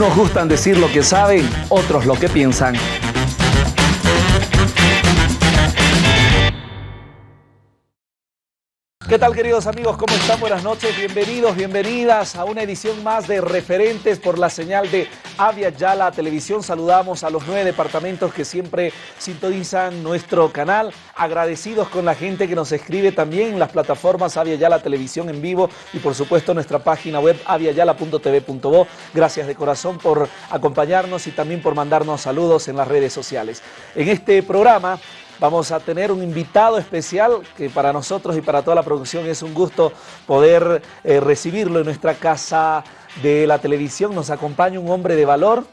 Unos gustan decir lo que saben, otros lo que piensan. ¿Qué tal queridos amigos? ¿Cómo están? Buenas noches, bienvenidos, bienvenidas a una edición más de Referentes por la señal de Avia Yala Televisión. Saludamos a los nueve departamentos que siempre sintonizan nuestro canal. Agradecidos con la gente que nos escribe también en las plataformas Avia Yala Televisión en vivo y por supuesto nuestra página web aviayala.tv.bo. Gracias de corazón por acompañarnos y también por mandarnos saludos en las redes sociales. En este programa Vamos a tener un invitado especial que para nosotros y para toda la producción es un gusto poder eh, recibirlo en nuestra casa de la televisión. Nos acompaña un hombre de valor,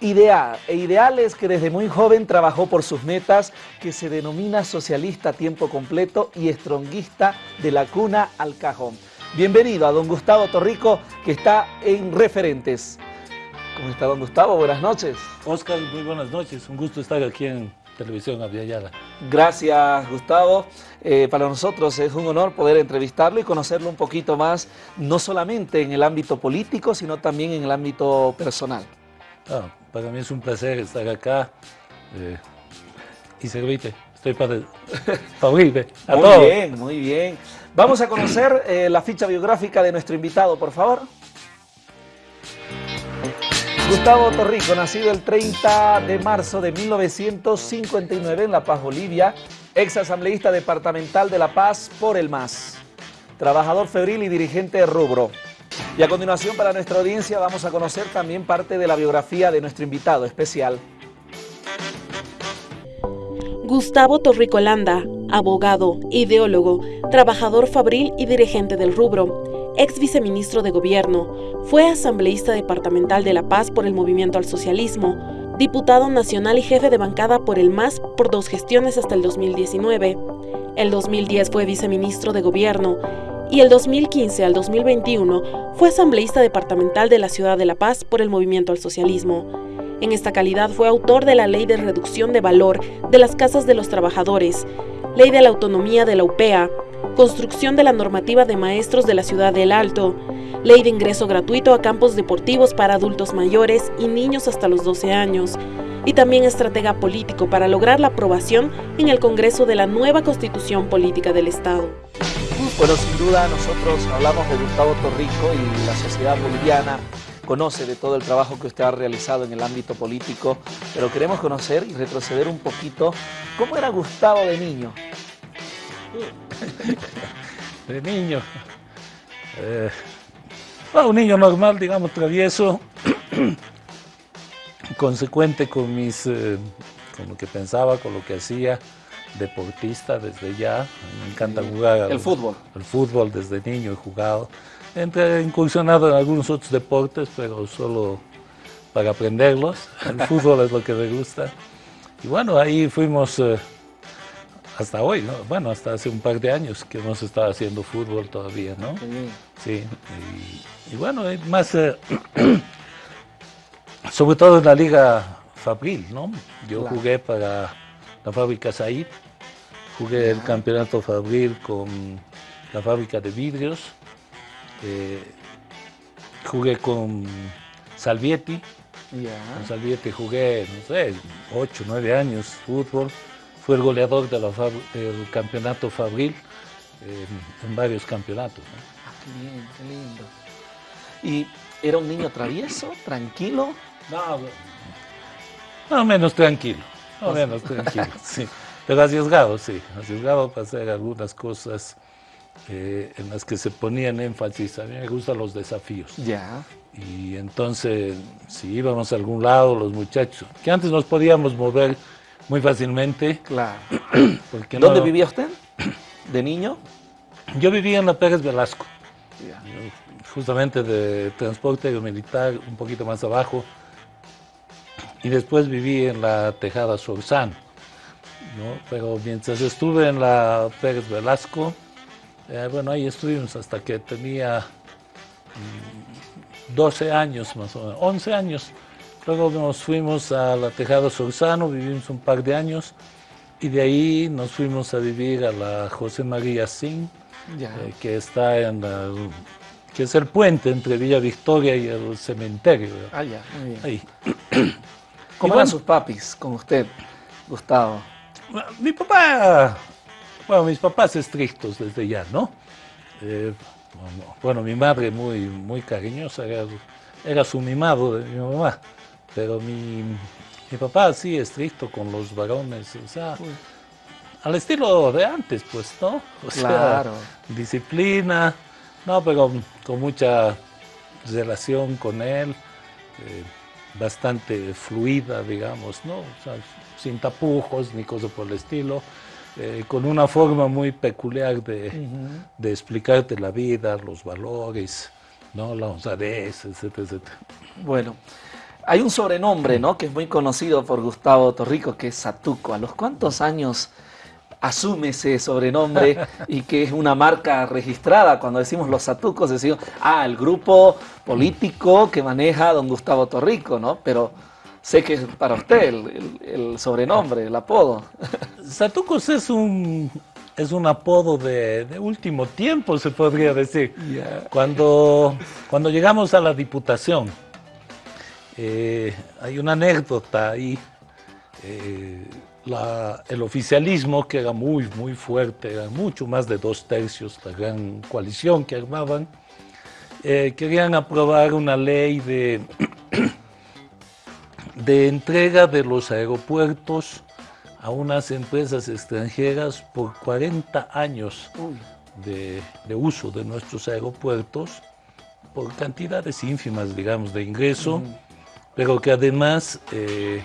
ideal, e ideal es que desde muy joven trabajó por sus metas, que se denomina socialista a tiempo completo y estronguista de la cuna al cajón. Bienvenido a don Gustavo Torrico, que está en Referentes. ¿Cómo está don Gustavo? Buenas noches. Oscar, muy buenas noches. Un gusto estar aquí en Televisión Aviala. Gracias, Gustavo. Eh, para nosotros es un honor poder entrevistarlo y conocerlo un poquito más, no solamente en el ámbito político, sino también en el ámbito personal. Ah, para mí es un placer estar acá eh, y servirte. Estoy para, para muy bien, muy bien. Vamos a conocer eh, la ficha biográfica de nuestro invitado, por favor. Gustavo Torrico, nacido el 30 de marzo de 1959 en La Paz, Bolivia, ex asambleísta departamental de La Paz por el MAS, trabajador febril y dirigente rubro. Y a continuación para nuestra audiencia vamos a conocer también parte de la biografía de nuestro invitado especial. Gustavo Torrico Landa, abogado, ideólogo, trabajador fabril y dirigente del rubro ex viceministro de Gobierno, fue asambleísta departamental de La Paz por el Movimiento al Socialismo, diputado nacional y jefe de bancada por el MAS por dos gestiones hasta el 2019. El 2010 fue viceministro de Gobierno y el 2015 al 2021 fue asambleísta departamental de la ciudad de La Paz por el Movimiento al Socialismo. En esta calidad fue autor de la Ley de Reducción de Valor de las Casas de los Trabajadores, Ley de la Autonomía de la UPEA, construcción de la normativa de maestros de la ciudad del Alto, ley de ingreso gratuito a campos deportivos para adultos mayores y niños hasta los 12 años, y también estratega político para lograr la aprobación en el Congreso de la nueva Constitución Política del Estado. Bueno, sin duda nosotros hablamos de Gustavo Torrico y la sociedad boliviana conoce de todo el trabajo que usted ha realizado en el ámbito político, pero queremos conocer y retroceder un poquito cómo era Gustavo de niño. de niño. Eh, un niño normal, digamos, travieso, consecuente con mis, eh, con lo que pensaba, con lo que hacía, deportista desde ya, me encanta jugar. El fútbol. El fútbol desde niño he jugado. He incursionado en algunos otros deportes, pero solo para aprenderlos. El fútbol es lo que me gusta. Y bueno, ahí fuimos... Eh, hasta hoy, ¿no? Bueno, hasta hace un par de años que hemos estado haciendo fútbol todavía, ¿no? Sí, y, bueno, más, eh, sobre todo en la liga Fabril, ¿no? Yo jugué para la fábrica Said, jugué el campeonato Fabril con la fábrica de vidrios, eh, jugué con Salvietti, con Salvietti jugué, no sé, 8, 9 años fútbol, fue el goleador del campeonato Fabril en, varios campeonatos. Ah, qué bien, qué lindo. ¿Y era un niño travieso, tranquilo? No, no menos tranquilo, no menos tranquilo, sí. Pero arriesgado, sí, arriesgado para hacer algunas cosas eh, en las que se ponían énfasis. A mí me gustan los desafíos. Ya. Y entonces, si íbamos a algún lado, los muchachos, que antes nos podíamos mover muy fácilmente. Claro. ¿Dónde vivía usted de niño? Yo vivía en la Pérez Velasco, justamente de transporte militar, un poquito más abajo. Y después viví en la Tejada Sorzano. Pero mientras estuve en la Pérez Velasco, eh, bueno, ahí estuvimos hasta que tenía 12 mm, años más o menos, 11 años. Luego nos fuimos a la Tejada Sorzano, vivimos un par de años y de ahí nos fuimos a vivir a la José María Sin, eh, que está en que es el puente entre Villa Victoria y el cementerio. Ah, ya, muy bien. Ahí. ¿Cómo eran sus papis con usted, Gustavo? Mi papá, bueno, mis papás estrictos desde ya, ¿no? Eh, bueno, mi madre muy, muy cariñosa, era, su mimado de mi mamá, pero mi, mi papá sí estricto con los varones, o sea, al estilo de antes, pues, ¿no? O claro. disciplina, no, pero con mucha relación con él, eh, bastante fluida, digamos, ¿no? O sea, sin tapujos ni cosas por el estilo. Eh, con una forma muy peculiar de, de, explicarte la vida, los valores, ¿no? la honradez, etcétera, etcétera. Bueno, hay un sobrenombre ¿no? que es muy conocido por Gustavo Torrico, que es Satuco. ¿A los cuántos años asume ese sobrenombre y que es una marca registrada. Cuando decimos los satucos, decimos, ah, el grupo político que maneja don Gustavo Torrico, ¿no? Pero sé que es para usted el, sobrenombre, el apodo. Satucos es un, es un apodo de, último tiempo, se podría decir. Cuando, cuando llegamos a la diputación, eh, hay una anécdota ahí. Eh, el oficialismo, que era muy, muy fuerte, eran mucho más de dos tercios, la gran coalición que armaban, eh, querían aprobar una ley de, de entrega de los aeropuertos a unas empresas extranjeras por 40 años de, uso de nuestros aeropuertos, por cantidades ínfimas, digamos, de ingreso, pero que además... Eh,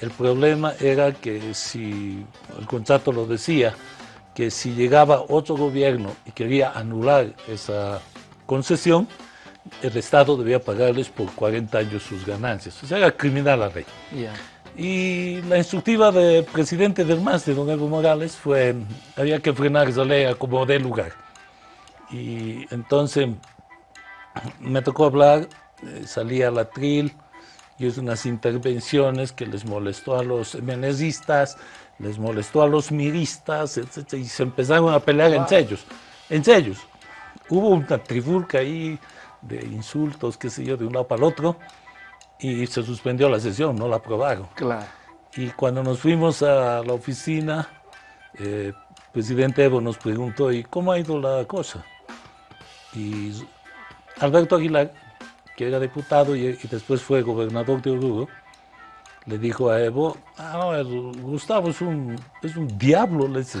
el problema era que si, el contrato lo decía, que si llegaba otro gobierno y quería anular esa concesión, el Estado debía pagarles por 40 años sus ganancias. O sea, era criminal la ley. Y la instructiva del presidente del MAS, de don Evo Morales, fue, había que frenar esa ley a como de lugar. Y entonces me tocó hablar, eh, salía la tril, y es unas intervenciones que les molestó a los menezistas, les molestó a los miristas, etc. Y se empezaron a pelear entre ellos. Entre ellos. Hubo una trifulca ahí de insultos, qué sé yo, de un lado para el otro, y se suspendió la sesión, no la aprobaron. Claro. Y cuando nos fuimos a la oficina, el eh, presidente Evo nos preguntó, ¿y cómo ha ido la cosa? Y Alberto Aguilar que era diputado y, después fue gobernador de Oruro, le dijo a Evo, ah, Gustavo es un, es un diablo, le dice,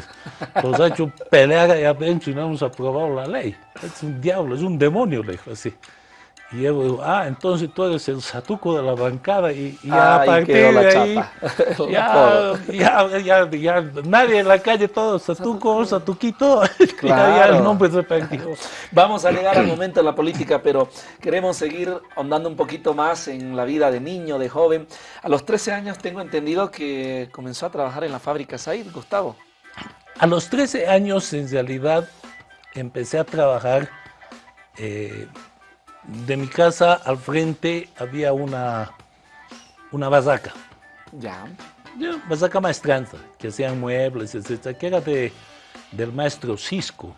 nos ha hecho pelear allá adentro y no hemos aprobado la ley. Es un diablo, es un demonio, le dijo así. Y él dijo, ah, entonces tú eres el satuco de la bancada y, ya a partir de ahí, ya, ya, ya, nadie en la calle, todo satuco, satuquito, claro. ya, el nombre se Vamos a llegar al momento de la política, pero queremos seguir andando un poquito más en la vida de niño, de joven. A los 13 años tengo entendido que comenzó a trabajar en la fábrica Said, Gustavo. A los 13 años, en realidad, empecé a trabajar eh, de mi casa al frente había una, una bazaca. Ya. Bazaca maestranza, que hacían muebles, etcétera, que era de, del maestro Cisco.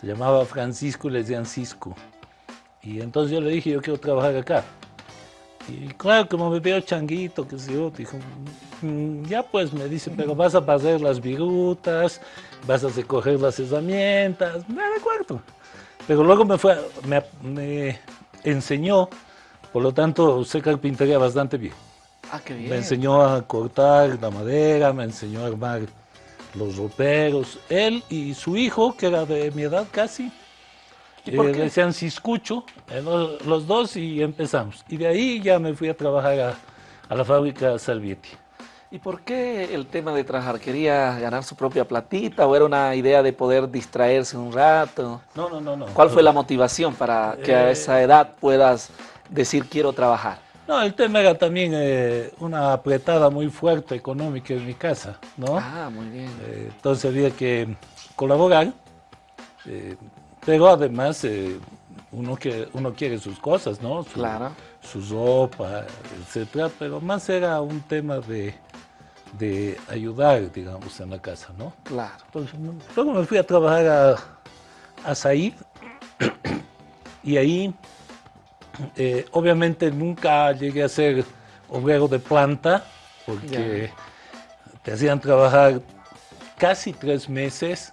Se llamaba Francisco y le decían Cisco. Y entonces yo le dije, yo quiero trabajar acá. Y claro, como me veo changuito, que sé yo, dijo, mm, ya pues me dice, pero vas a pasar las virutas, vas a recoger las herramientas, me acuerdo. Pero luego me, fue, me, enseñó, por lo tanto, sé carpintería bastante bien. Ah, qué bien. Me enseñó a cortar la madera, me enseñó a armar los roperos. Él y su hijo, que era de mi edad casi, ¿Y por eh, decían Ciscucho, eh, los, dos, y empezamos. Y de ahí ya me fui a trabajar a, a la fábrica Salvietti. ¿Y por qué el tema de trabajar? ¿Quería ganar su propia platita o era una idea de poder distraerse un rato? No, no, no. no. ¿Cuál fue la motivación para que a esa eh, edad puedas decir quiero trabajar? No, el tema era también eh, una apretada muy fuerte económica en mi casa, ¿no? Ah, muy bien. Eh, entonces había que colaborar, pero además uno, que, uno quiere sus cosas, ¿no? claro. Su ropa, etcétera, pero más era un tema de de ayudar, digamos, en la casa, ¿no? Claro. Entonces, luego me fui a trabajar a, a Said Y ahí, eh, obviamente nunca llegué a ser obrero de planta, porque te hacían trabajar casi tres meses,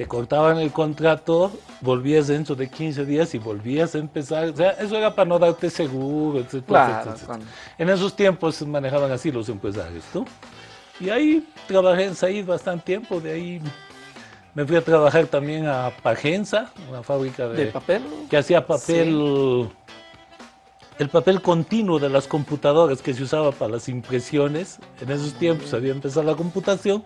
te cortaban el contrato, volvías dentro de 15 días y volvías a empezar. O sea, eso era para no darte seguro, etc. En esos tiempos se manejaban así los empresarios, ¿no? Y ahí trabajé en Said bastante tiempo, de ahí me fui a trabajar también a Pagenza, una fábrica de, papel? Que hacía papel, el papel continuo de las computadoras que se usaba para las impresiones. En esos tiempos había empezado la computación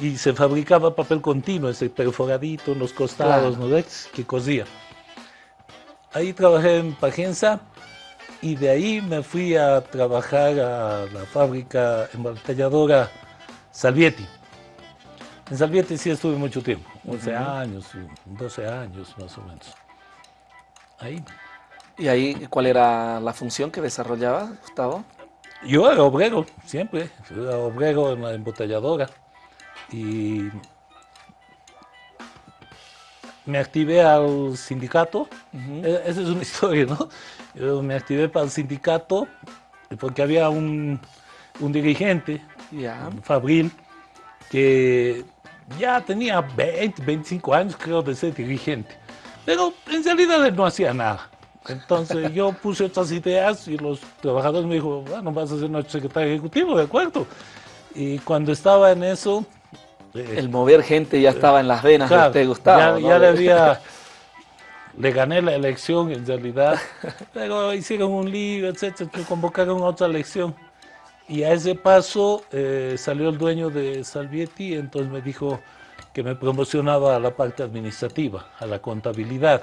y se fabricaba papel continuo, ese perforadito en los costados, ¿no ves? Que cosía. Ahí trabajé en Pagenza y de ahí me fui a trabajar a la fábrica embotelladora Salvietti. En Salvietti sí estuve mucho tiempo, 11 años, 12 años más o menos. Ahí. ¿Y ahí cuál era la función que desarrollaba, Gustavo? Yo era obrero, siempre. Era obrero en la embotelladora. Y me activé al sindicato. E-, esa es una historia, ¿no? Yo me activé para el sindicato porque había un, dirigente, Fabril, que ya tenía 20, 25 años, creo, de ser dirigente. Pero en realidad él no hacía nada. Entonces yo puse otras ideas y los trabajadores me dijo, bueno, vas a ser nuestro secretario ejecutivo, ¿de acuerdo? Y cuando estaba en eso... El mover gente ya estaba en las venas claro, de Gustavo. Ya, le había... Le gané la elección en realidad, pero hicieron un lío, etcétera, convocaron otra elección. Y a ese paso eh, salió el dueño de Salvietti, entonces me dijo que me promocionaba a la parte administrativa, a la contabilidad.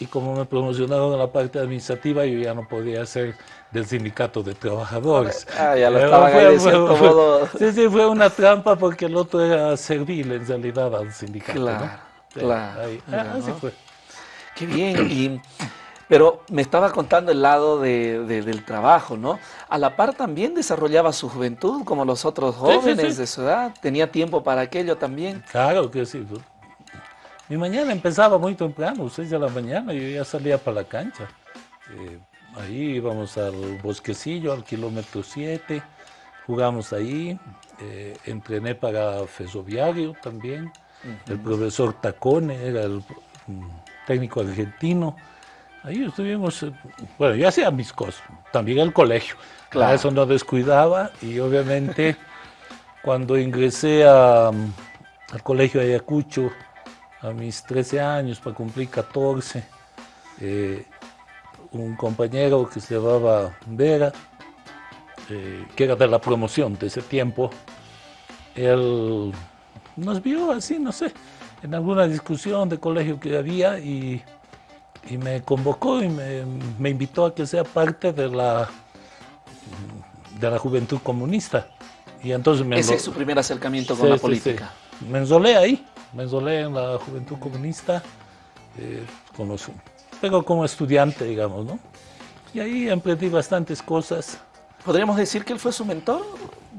Y como me promocionaron a la parte administrativa, yo ya no podía ser del sindicato de trabajadores. Ah, ya lo estaban fue, de cierto modo. Sí, sí, fue una trampa porque el otro era servil en realidad al sindicato. Claro, claro. Ah, así fue. Qué bien. Y pero me estaba contando el lado del trabajo, ¿no? A la par también desarrollaba su juventud como los otros jóvenes de su edad. ¿Tenía tiempo para aquello también? Claro que sí. Mi mañana empezaba muy temprano, 6 de la mañana, yo ya salía para la cancha. Eh, ahí íbamos al bosquecillo, al kilómetro 7, jugamos ahí, eh, entrené para Fesoviario también. El profesor Tacone era el mm, técnico argentino. Ahí estuvimos, eh, bueno, yo hacía mis cosas, también el colegio, claro. eso no descuidaba y obviamente cuando ingresé a, al colegio de Ayacucho a mis 13 años para cumplir 14, eh, un compañero que se llamaba Vera, eh, que era de la promoción de ese tiempo, él nos vio así, no sé, en alguna discusión de colegio que había y y me convocó y me, invitó a que sea parte de la, de la juventud comunista. Y entonces me Ese es su primer acercamiento con la política. Me ensolé ahí, me ensolé en la juventud comunista, eh, con los, pero como estudiante, digamos, ¿no? Y ahí emprendí bastantes cosas. ¿Podríamos decir que él fue su mentor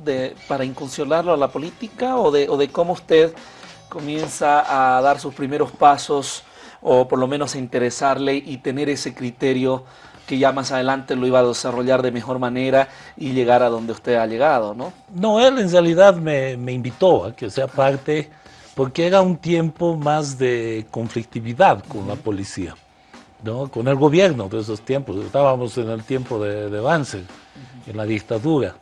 de, para incursionarlo a la política o de, o de cómo usted comienza a dar sus primeros pasos o por lo menos a interesarle y tener ese criterio que ya más adelante lo iba a desarrollar de mejor manera y llegar a donde usted ha llegado, ¿no? No, él en realidad me, invitó a que sea parte, porque era un tiempo más de conflictividad con la policía, ¿no? Con el gobierno de esos tiempos. Estábamos en el tiempo de, de Banzer, en la dictadura.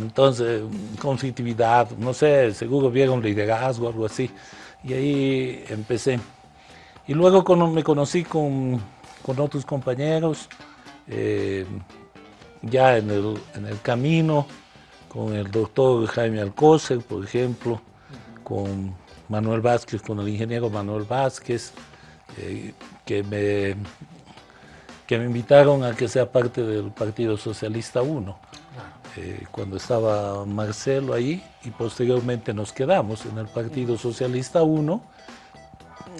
Entonces, conflictividad, no sé, seguro vieron liderazgo, algo así. Y ahí empecé. Y luego me conocí con, otros compañeros, eh, ya en el, camino, con el doctor Jaime Alcócer, por ejemplo, con Manuel Vázquez, con el ingeniero Manuel Vázquez, eh, que, me, que me invitaron a que sea parte del Partido Socialista 1. Eh, cuando estaba Marcelo ahí y posteriormente nos quedamos en el Partido Socialista 1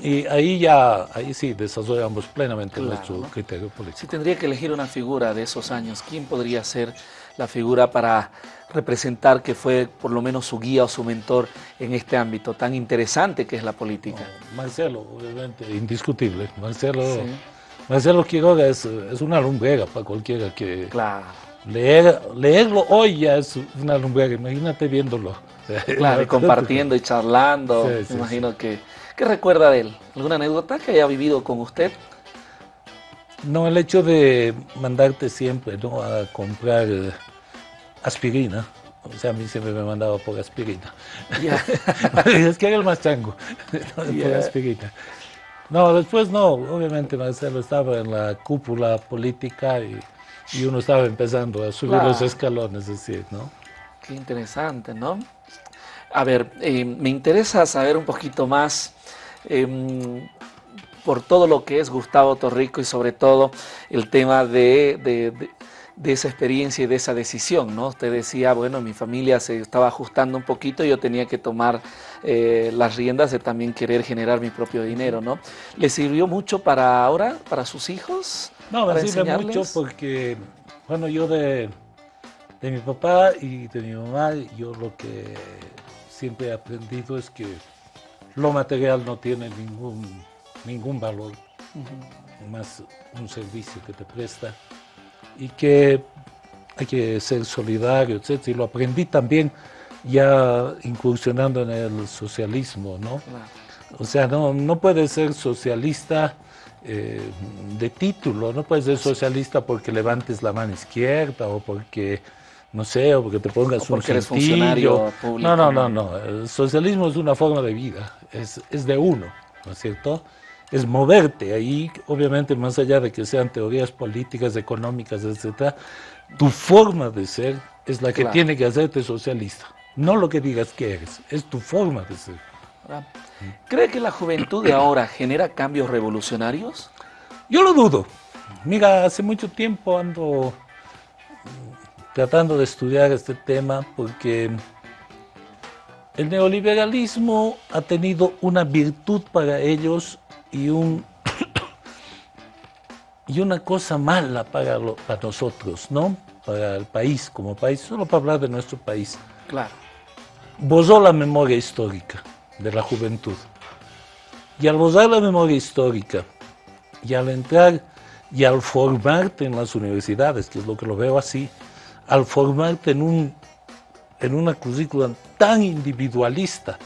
y ahí ya, ahí sí, desarrollamos plenamente nuestro criterio político. Si tendría que elegir una figura de esos años, ¿quién podría ser la figura para representar que fue por lo menos su guía o su mentor en este ámbito tan interesante que es la política? Marcelo, obviamente, indiscutible. Marcelo Marcelo Quiroga es, es una lumbrera para cualquiera que... Claro. Leer, leerlo hoy ya es una lumbrera, imagínate viéndolo. Claro, y compartiendo y charlando, Sí, sí, me imagino que... ¿Qué recuerda de él? ¿Alguna anécdota que haya vivido con usted? No, el hecho de mandarte siempre ¿no? a comprar aspirina, o sea, a mí siempre me mandaba por aspirina. Es que era el más chango, por aspirina. No, después no, obviamente Marcelo estaba en la cúpula política y, y uno estaba empezando a subir Claro. los escalones, es decir, ¿no? Qué interesante, ¿no? A ver, eh, me interesa saber un poquito más em, por todo lo que es Gustavo Torrico y sobre todo el tema de, de- de- de esa experiencia y de esa decisión, ¿no? Usted decía, bueno, mi familia se estaba ajustando un poquito y yo tenía que tomar eh, las riendas de también querer generar mi propio dinero, ¿no? ¿Le sirvió mucho para ahora, para sus hijos? No, me sirve mucho porque, bueno, yo de, de mi papá y de mi mamá, yo lo que siempre he aprendido es que lo material no tiene ningún, ningún valor, más un servicio que te presta y que hay que ser solidario, etc. Y lo aprendí también ya incursionando en el socialismo, ¿no? Claro. O sea, no, no puedes ser socialista eh, de título, no puedes ser socialista porque levantes la mano izquierda o porque, no sé, o porque te pongas O porque un eres funcionario público, No, no, ¿no? no, no. El socialismo es una forma de vida, es, es de uno, ¿no es cierto? Es moverte ahí, obviamente, más allá de que sean teorías políticas, económicas, etcétera, tu forma de ser es la que Claro. tiene que hacerte socialista. No lo que digas que eres, es tu forma de ser. ¿verdad? ¿Cree que la juventud de ahora genera cambios revolucionarios? Yo lo dudo. Mira, hace mucho tiempo ando mm, tratando de estudiar este tema porque el neoliberalismo ha tenido una virtud para ellos y, un, y una cosa mala para, lo- para nosotros, ¿no? Para el país, como país, solo para hablar de nuestro país. Claro. Borró la memoria histórica de la juventud. Y al borrar la memoria histórica, y al entrar y al formarte en las universidades, que es lo que lo veo así, al formarte en, un, en una currícula tan individualista,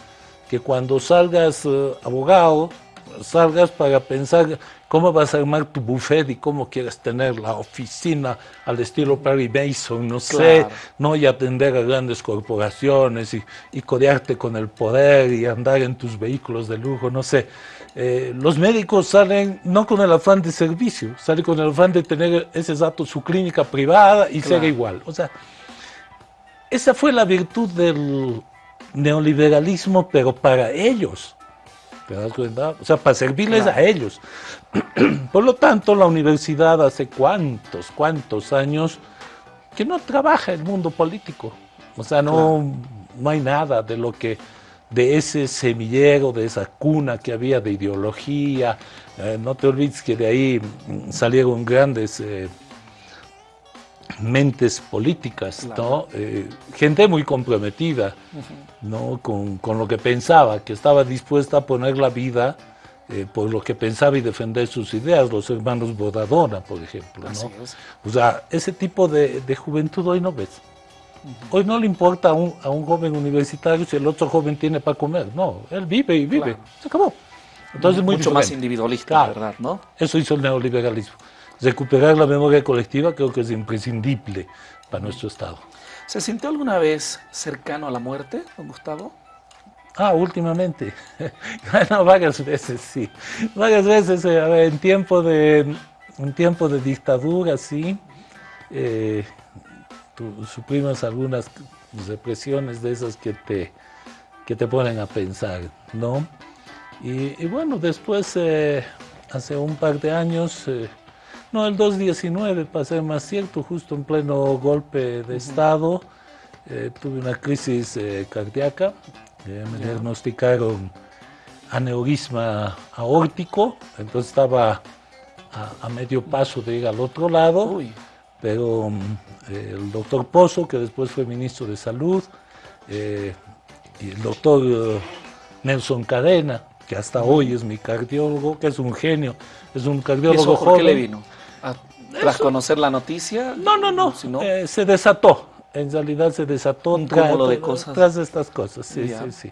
que cuando salgas eh, abogado, salgas para pensar cómo vas a armar tu buffet y cómo quieres tener la oficina al estilo Perry Mason, no sé, Claro. ¿no? Y atender a grandes corporaciones y, y codearte con el poder y andar en tus vehículos de lujo, no sé. Eh, los médicos salen no con el afán de servicio, salen con el afán de tener ese dato su clínica privada y Claro. ser igual. O sea, esa fue la virtud del neoliberalismo, pero para ellos. ¿Te das cuenta? O sea, para servirles Claro. a ellos. Por lo tanto, la universidad hace cuántos, cuántos años que no trabaja el mundo político. O sea, no, no hay nada de lo que, de ese semillero, de esa cuna que había de ideología. Eh, no te olvides que de ahí mm, salieron grandes eh, mentes políticas, ¿no? Eh, gente muy comprometida, ¿no? Con, con lo que pensaba, que estaba dispuesta a poner la vida eh, por lo que pensaba y defender sus ideas, los hermanos Bodadona, por ejemplo, ¿no? Así es. O sea, ese tipo de, de juventud hoy no ves. Hoy no le importa a un, a un joven universitario si el otro joven tiene para comer. No, él vive y vive. Claro. Se acabó. Entonces muy Mucho más individualista, Claro. ¿verdad? ¿No? Eso hizo el neoliberalismo. Recuperar la memoria colectiva creo que es imprescindible para nuestro Estado. ¿Se sintió alguna vez cercano a la muerte, don Gustavo? Ah, últimamente. bueno, varias veces, sí. Varias veces, eh, a ver, en tiempo de, en tiempo de dictadura, sí. eh, suprimos algunas represiones de esas que te, que te ponen a pensar, ¿no? Y, y bueno, después, eh, hace un par de años, eh, no, el 2019, para ser más cierto, justo en pleno golpe de Estado, eh, tuve una crisis eh, cardíaca, eh, me diagnosticaron aneurisma aórtico, entonces estaba a, a medio paso de ir al otro lado, Uy, pero mm, el doctor Pozo, que después fue ministro de Salud, y el doctor Nelson Cadena, que hasta hoy es mi cardiólogo, que es un genio, es un cardiólogo ¿Y eso joven. por qué le vino? ¿A- ¿Tras conocer la noticia? No, no, no, eh, se desató, en realidad se desató Un tra- cúmulo de cosas. tras estas cosas, sí, sí, sí.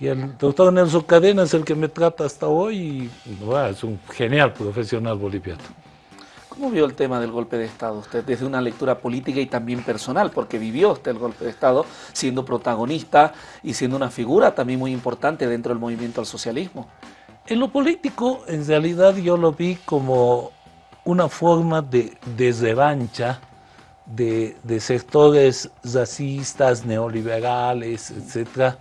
Y el doctor Nelson Cadena es el que me trata hasta hoy y bueno, es un genial profesional boliviano. ¿Cómo vio el tema del golpe de Estado usted desde una lectura política y también personal? Porque vivió usted el golpe de Estado siendo protagonista y siendo una figura también muy importante dentro del movimiento al socialismo. En lo político, en realidad yo lo vi como una forma de, de revancha de, sectores racistas, neoliberales, etcétera,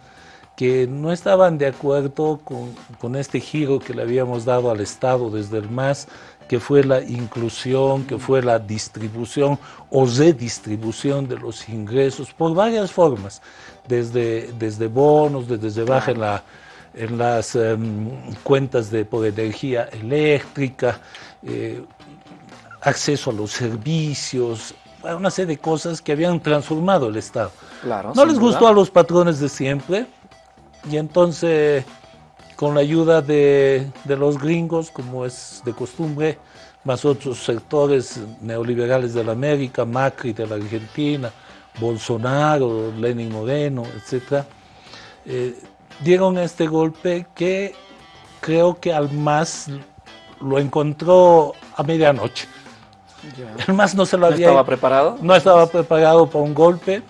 que no estaban de acuerdo con, con este giro que le habíamos dado al Estado desde el MAS, que fue la inclusión, que fue la distribución o redistribución de los ingresos por varias formas, desde, desde bonos, desde baja en, la, en las em, cuentas de, por energía eléctrica, eh, acceso a los servicios, una serie de cosas que habían transformado el Estado. Claro. No les duda. gustó a los patrones de siempre y entonces con la ayuda de, de los gringos, como es de costumbre, más otros sectores neoliberales de la América, Macri de la Argentina, Bolsonaro, Lenin Moreno, etc., eh, dieron este golpe que creo que al MAS lo encontró a medianoche. Ya. El MAS no se lo ¿No había estaba preparado? no estaba preparado para un golpe,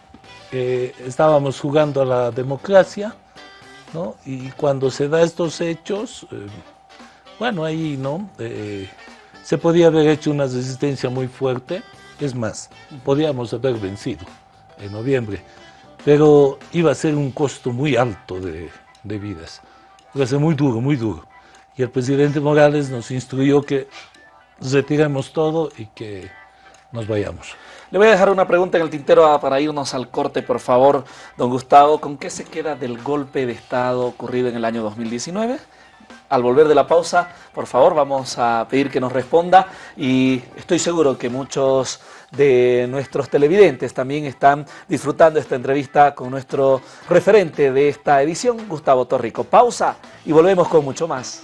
eh, estábamos jugando a la democracia, ¿no? Y cuando se da estos hechos, eh, bueno, ahí, ¿no? Eh, se podía haber hecho una resistencia muy fuerte, es más, podíamos haber vencido en noviembre, pero iba a ser un costo muy alto de, de vidas, iba a ser muy duro, muy duro. Y el presidente Morales nos instruyó que retiremos todo y que nos vayamos. Le voy a dejar una pregunta en el tintero ah, para irnos al corte, por favor, don Gustavo. ¿Con qué se queda del golpe de Estado ocurrido en el año 2019? Al volver de la pausa, por favor, vamos a pedir que nos responda y estoy seguro que muchos de nuestros televidentes también están disfrutando esta entrevista con nuestro referente de esta edición, Gustavo Torrico. Pausa y volvemos con mucho más.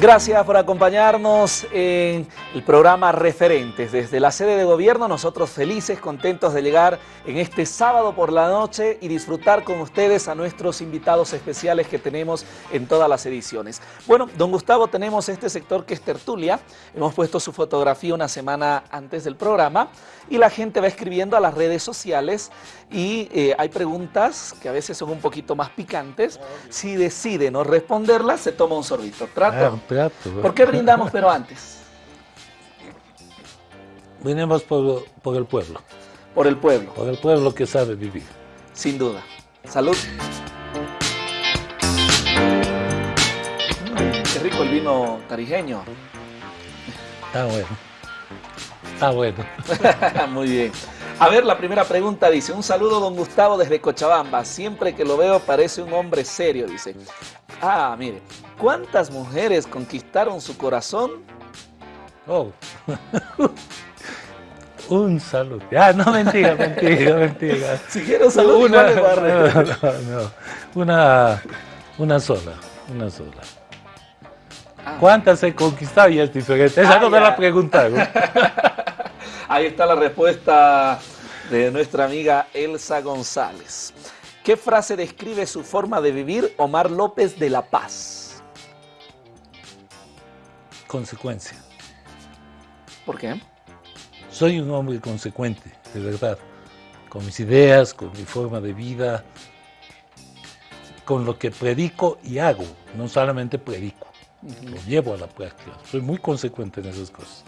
Gracias por acompañarnos en el programa Referentes. Desde la sede de gobierno, nosotros felices, contentos de llegar en este sábado por la noche y disfrutar con ustedes a nuestros invitados especiales que tenemos en todas las ediciones. Bueno, don Gustavo, tenemos este sector que es tertulia. Hemos puesto su fotografía una semana antes del programa y la gente va escribiendo a las redes sociales y eh, hay preguntas que a veces son un poquito más picantes. Si decide no responderlas, se toma un sorbito. ¿Trato? ¿Por qué brindamos pero antes? Venimos por, por el pueblo, Por el pueblo, por el pueblo que sabe vivir. sin duda. Salud. Mm, qué rico el vino tarijeño. Está bueno. Está bueno. Muy bien. A ver, la primera pregunta dice, un saludo don Gustavo desde Cochabamba. Siempre que lo veo parece un hombre serio, dice. Ah, mire, ¿cuántas mujeres conquistaron su corazón? Oh. Un saludo. Ah, no, mentira, mentira, mentira. Si quiero un saludo, una, regalar. no, no. una, una sola, una sola. Ah. ¿Cuántas he conquistado? Ya es diferente. Esa Ah, no me ya. la preguntaron. Ahí está la respuesta de nuestra amiga Elsa González. ¿Qué frase describe su forma de vivir Omar López de La Paz? Consecuencia. ¿Por qué? Soy un hombre consecuente, de verdad. Con mis ideas, con mi forma de vida, con lo que predico y hago. No solamente predico, lo llevo a la práctica. Soy muy consecuente en esas cosas.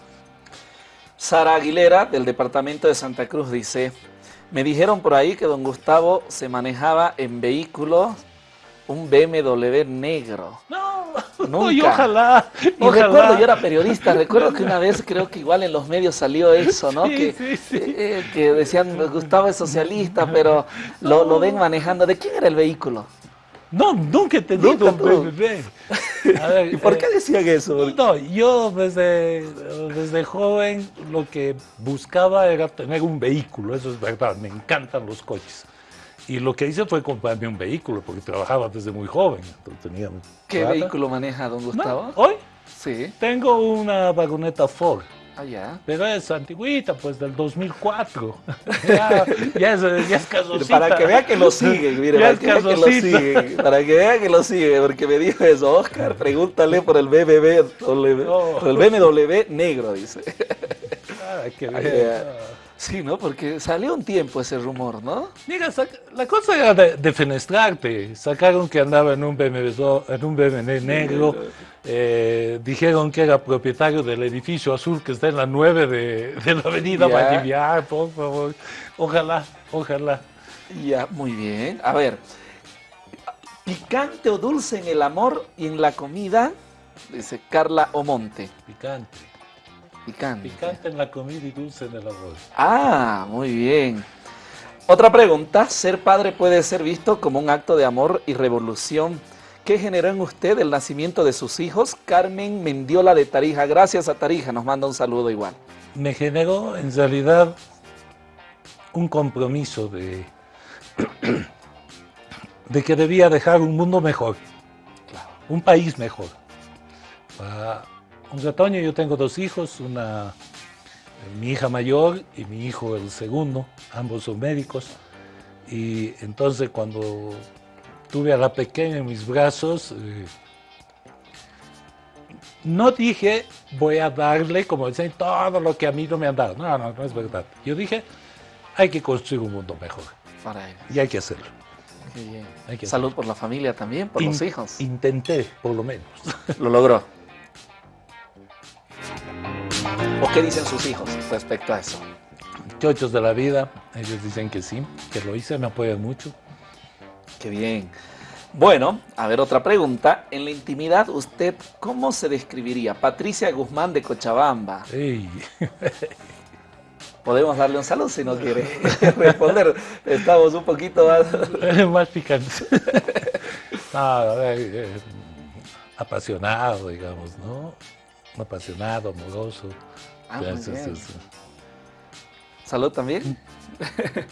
Sara Aguilera, del departamento de Santa Cruz, dice, me dijeron por ahí que don Gustavo se manejaba en vehículo un BMW negro. No, Nunca. y ojalá. Y ojalá. recuerdo, yo era periodista, recuerdo que una vez creo que igual en los medios salió eso, ¿no? Sí, que, sí, sí. eh, que decían, Gustavo es socialista, pero lo, lo ven manejando. ¿De quién era el vehículo? No, nunca he tenido Nunca un tuvo. bebé. ¿Y por qué decían eso? No, yo desde, desde joven lo que buscaba era tener un vehículo, eso es verdad, me encantan los coches. Y lo que hice fue comprarme un vehículo, porque trabajaba desde muy joven. Tenía ¿Qué vehículo maneja don Gustavo? ¿Hoy? Sí. Tengo una vagoneta Ford. Ah, ya. Pero es antiguita, pues del 2004. ya, ya, es, ya es casosita. Para que vea que lo siguen, mire, para que vea que lo siguen. Para que vea que lo siguen, porque me dijo eso, Oscar, pregúntale por el BMW, por el BMW negro, dice. Ah, qué bien. Sí, ¿no? Porque salió un tiempo ese rumor, ¿no? Mira, la cosa era de, defenestrarte. Sacaron que andaba en un BMW, en un BMW negro. Eh, dijeron que era propietario del edificio azul que está en la 9 de, de la avenida yeah. por favor. Ojalá, ojalá. Ya, muy bien. A ver, picante o dulce en el amor y en la comida, dice Carla Omonte. Picante. Picante. Picante en la comida y dulce en el arroz. Ah, muy bien. Otra pregunta, ¿ser padre puede ser visto como un acto de amor y revolución? ¿Qué generó en usted el nacimiento de sus hijos? Carmen Mendiola de Tarija. Gracias a Tarija, nos manda un saludo igual. Me generó en realidad un compromiso de, de que debía dejar un mundo mejor, un país mejor. Un retoño, yo tengo dos hijos, una, mi hija mayor y mi hijo el segundo, ambos son médicos. Y entonces cuando tuve a la pequeña en mis brazos, eh, no dije voy a darle, como dicen, todo lo que a mí no me han dado. No, no, no es verdad. Yo dije, hay que construir un mundo mejor. Para. Y hay que hacerlo. Salud por la familia también, por los hijos. Intenté, por lo menos. Lo logró. ¿O qué dicen sus hijos respecto a eso? Chochos de la vida, ellos dicen que sí, que lo hice, me apoyan mucho. Qué bien. Bueno, a ver otra pregunta. En la intimidad, ¿usted cómo se describiría? Patricia Guzmán de Cochabamba. Podemos darle un saludo si no quiere responder. Estamos un poquito más... más picantes. Eh, apasionado, digamos, ¿no? Apasionado, amoroso. Ah, Salud también.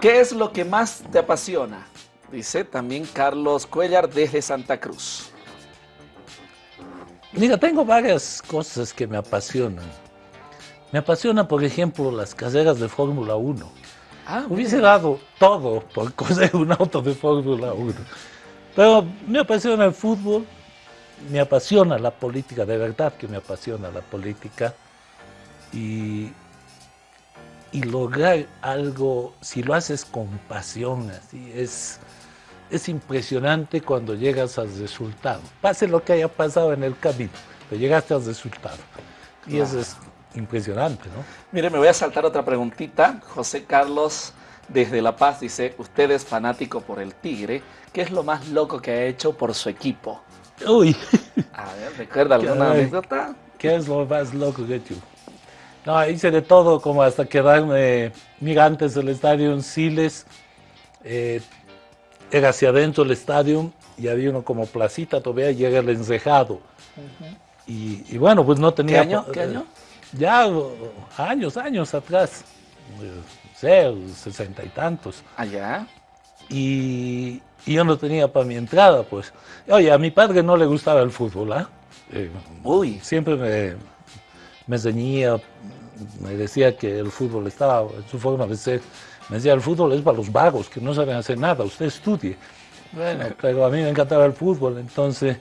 ¿Qué es lo que más te apasiona? Dice también Carlos Cuellar desde Santa Cruz. Mira, tengo varias cosas que me apasionan. Me apasiona, por ejemplo, las carreras de Fórmula 1. Ah, Hubiese dado todo por coser un auto de Fórmula 1. Pero me apasiona el fútbol, me apasiona la política, de verdad que me apasiona la política. Y, y lograr algo, si lo haces con pasión, así, es, es impresionante cuando llegas al resultado. Pase lo que haya pasado en el camino, pero llegaste al resultado. Y eso es impresionante, ¿no? Mire, me voy a saltar otra preguntita. José Carlos desde La Paz dice, usted es fanático por el Tigre. ¿Qué es lo más loco que ha hecho por su equipo? Uy. A ver, ¿recuerda alguna anécdota? ¿Qué es lo más loco que hecho? No, hice de todo, como hasta quedarme, mira, antes del estadio en Siles, eh, era hacia adentro el estadio y había uno como placita todavía y era el encejado. y, bueno, pues no tenía... ¿Qué año? ¿Qué año? Ya años, años atrás, sé, sesenta y tantos. ¿Allá? Y, y yo no tenía para mi entrada, pues. Oye, a mi padre no le gustaba el fútbol, ¿ah? ¿eh? Uy. Siempre me, me ceñía, me decía que el fútbol estaba en su forma de ser. Me decía, el fútbol es para los vagos, que no saben hacer nada, usted estudie. Bueno, pero a mí me encantaba el fútbol, entonces,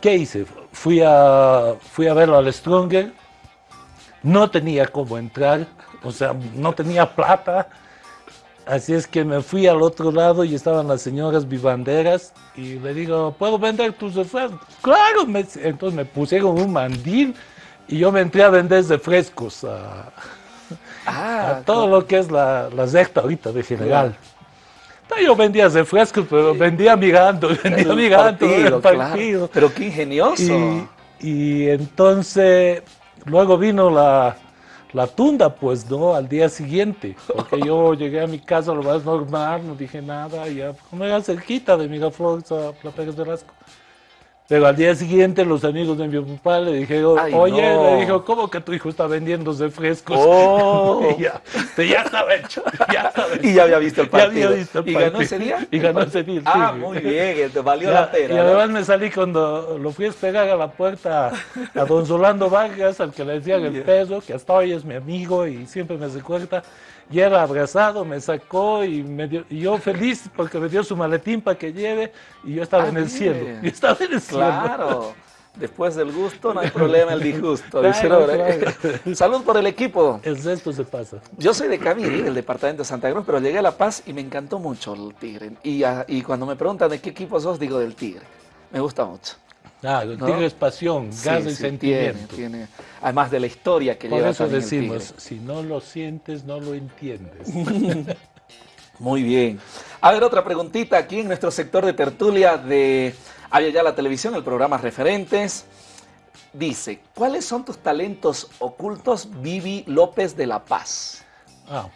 ¿qué hice? Fui a, fui a verlo al Stronger, no tenía cómo entrar, o sea, no tenía plata, Así es que me fui al otro lado y estaban las señoras vivanderas y le digo, ¿puedo vender tus refrescos? Claro, entonces me pusieron un mandil y yo me entré a vender refrescos a, ah, todo lo que es la, la secta ahorita de general. Yo vendía refrescos, pero vendía mirando, vendía mirando el partido. Pero qué ingenioso. Y, y entonces, luego vino la, la tunda, pues no, al día siguiente, porque yo llegué a mi casa lo más normal, no dije nada, ya como era cerquita de Miraflores a La Pérez Velasco. Pero al día siguiente los amigos de mi papá le dijeron, Ay, oye, no. le dijo, ¿cómo que tu hijo está vendiéndose frescos? Oh. y ya, ya estaba hecho, ya estaba hecho. Y ya había visto el Ya partido. había visto el ¿Y ganó ese día? Y ganó ese día, Ah, sí. muy bien, te valió Ya, la pena. y ¿no? además me salí cuando lo fui a esperar a la puerta a don Solando Vargas, al que le decían el peso, que hasta hoy es mi amigo y siempre me recuerda. Y era abrazado, me sacó y, me dio, y yo feliz porque me dio su maletín para que lleve y yo estaba Ah, en el cielo. Yo estaba en el cielo. Claro. Después del gusto no hay problema el disgusto. Claro, claro. Salud por el equipo. El resto se pasa. Yo soy de Camiri, del departamento de Santa Cruz, pero llegué a La Paz y me encantó mucho el Tigre. Y, a- y cuando me preguntan de qué equipo sos, digo del Tigre. Me gusta mucho. El ¿No? tigre es pasión, Sí, gas y sí, sentimiento. Tiene, tiene- además de la historia que Por lleva eso también el decimos, Tigre. si no lo sientes, no lo entiendes. Muy bien. A ver, otra preguntita aquí en nuestro sector de tertulia de Había ya la televisión, el programa Referentes. Dice, ¿cuáles son tus talentos ocultos, Vivi López de La Paz? Ah,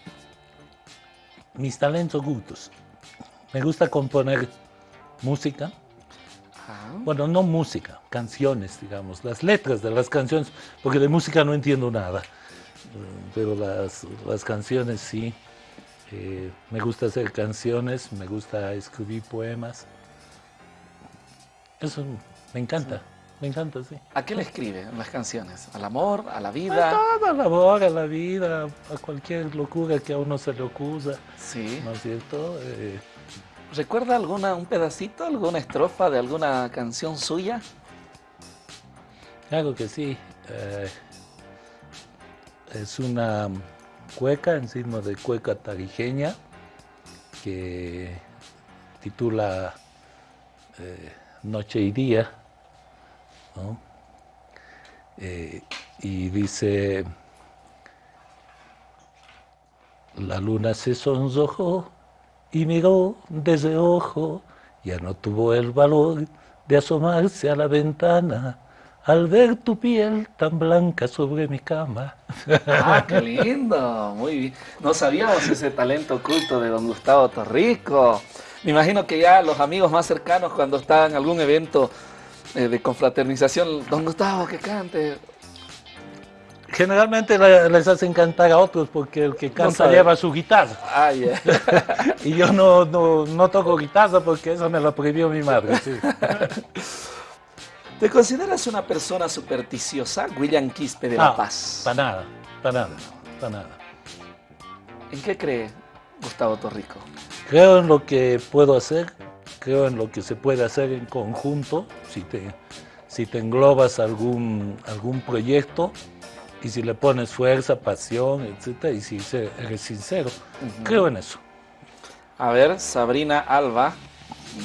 mis talentos ocultos. Me gusta componer música. Bueno, no música, canciones, digamos, las letras de las canciones, porque de música no entiendo nada, Mm, pero las, las canciones sí. Eh, me gusta hacer canciones, me gusta escribir poemas. Eso me encanta, me encanta, sí. ¿A qué le escribe las canciones? ¿Al amor? ¿A la A vida? toda la labor, a la vida, a cualquier locura que a uno se le ocurra, Sí. ¿no es cierto? Eh, ¿Recuerda alguna, un pedacito, alguna estrofa de alguna canción suya? Claro que sí. eh, es una cueca encima de cueca tarijeña que titula eh, Noche y Día. Eh, y dice, la luna se sonrojó y miró desde ojo, ya no tuvo el valor de asomarse a la ventana al ver tu piel tan blanca sobre mi cama. Ah, qué lindo, muy bien. No sabíamos ese talento oculto de don Gustavo Torrico. Me imagino que ya los amigos más cercanos cuando están en algún evento eh, de confraternización, don Gustavo, que cante. Generalmente le- les hacen cantar a otros porque el que canta lleva su guitarra. Ah, ya. Y yo no, no, no toco guitarra porque eso me lo prohibió mi madre. sí. ¿Te consideras una persona supersticiosa, William Quispe de La Paz? Para nada, para nada, para nada. ¿En qué cree Gustavo Torrico? Creo en lo que puedo hacer, creo en lo que se puede hacer en conjunto, si te, si te englobas algún, algún proyecto y si le pones fuerza, pasión, etcétera, y si eres sincero. Creo en eso. A ver, Sabrina Alba,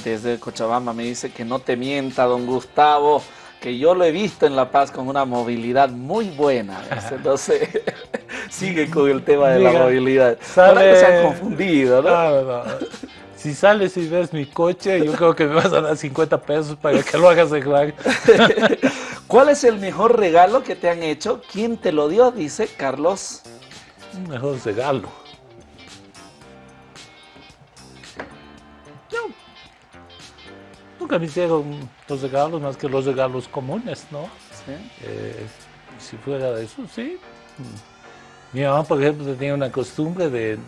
desde Cochabamba, me dice que no te mienta, don Gustavo, que yo lo he visto en La Paz con una movilidad muy buena. Entonces, sigue con el tema de la movilidad. sale- que se han confundido, ¿no? No, no, no. Si sales y ves mi coche, yo creo que me vas a dar 50 pesos para que lo hagas arreglar. ¿Cuál es el mejor regalo que te han hecho? ¿Quién te lo dio? Dice Carlos. Un mejor regalo. No. Nunca me hicieron los regalos más que los regalos comunes, ¿no? ¿Sí? Eh, si fuera de eso, sí. Mi mamá, por ejemplo, tenía una costumbre de,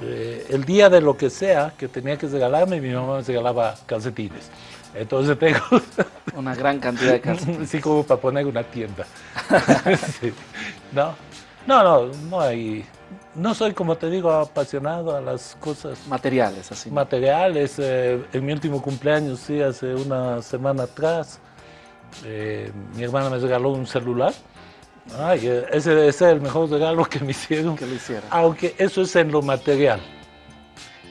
eh, el día de lo que sea que tenía que regalarme, mi mamá me regalaba calcetines. Entonces tengo, Una gran cantidad de calcetines. así como para poner una tienda. Sí. No, no, no, no hay, no soy, como te digo, apasionado a las cosas Materiales, así. materiales. eh, en mi último cumpleaños, sí, hace una semana atrás, eh, mi hermana me regaló un celular. Ay, eh, ese debe ser el mejor regalo que me hicieron. que lo hiciera. Aunque eso es en lo material.